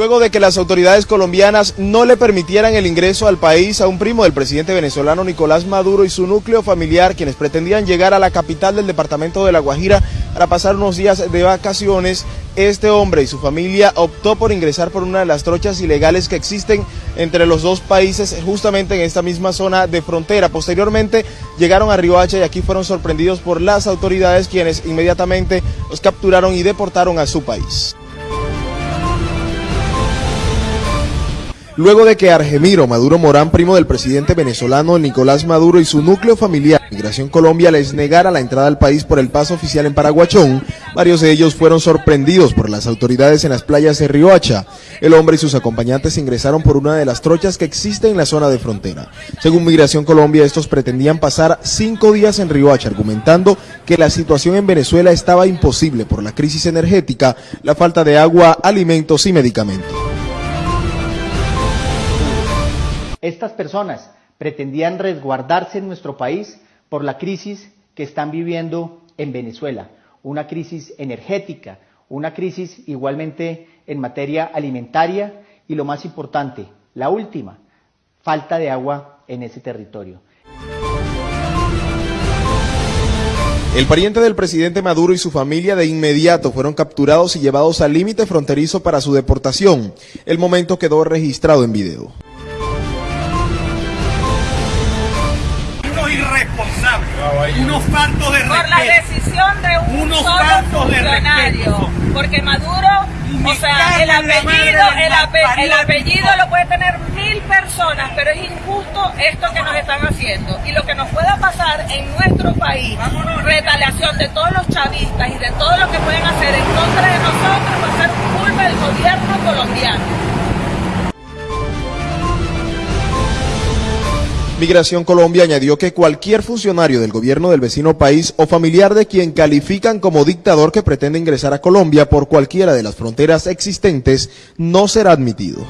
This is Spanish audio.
Luego de que las autoridades colombianas no le permitieran el ingreso al país a un primo del presidente venezolano Nicolás Maduro y su núcleo familiar, quienes pretendían llegar a la capital del departamento de La Guajira para pasar unos días de vacaciones, este hombre y su familia optó por ingresar por una de las trochas ilegales que existen entre los dos países justamente en esta misma zona de frontera. Posteriormente llegaron a Riohacha y aquí fueron sorprendidos por las autoridades quienes inmediatamente los capturaron y deportaron a su país. Luego de que Argemiro Maduro Morán, primo del presidente venezolano Nicolás Maduro y su núcleo familiar, Migración Colombia les negara la entrada al país por el paso oficial en Paraguachón, varios de ellos fueron sorprendidos por las autoridades en las playas de Riohacha. El hombre y sus acompañantes ingresaron por una de las trochas que existe en la zona de frontera. Según Migración Colombia, estos pretendían pasar cinco días en Riohacha, argumentando que la situación en Venezuela estaba imposible por la crisis energética, la falta de agua, alimentos y medicamentos. Estas personas pretendían resguardarse en nuestro país por la crisis que están viviendo en Venezuela, una crisis energética, una crisis igualmente en materia alimentaria y lo más importante, la última, falta de agua en ese territorio. El pariente del presidente Maduro y su familia de inmediato fueron capturados y llevados al límite fronterizo para su deportación. El momento quedó registrado en video. Unos faltos de respeto. Por la decisión de un unos solo funcionario. Porque Maduro, o sea, el apellido, el, el apellido lo puede tener mil personas, pero es injusto esto que nos están haciendo. Y lo que nos pueda pasar en nuestro país, retaliación de todos los chavistas y de todo lo que Migración Colombia añadió que cualquier funcionario del gobierno del vecino país o familiar de quien califican como dictador que pretende ingresar a Colombia por cualquiera de las fronteras existentes no será admitido.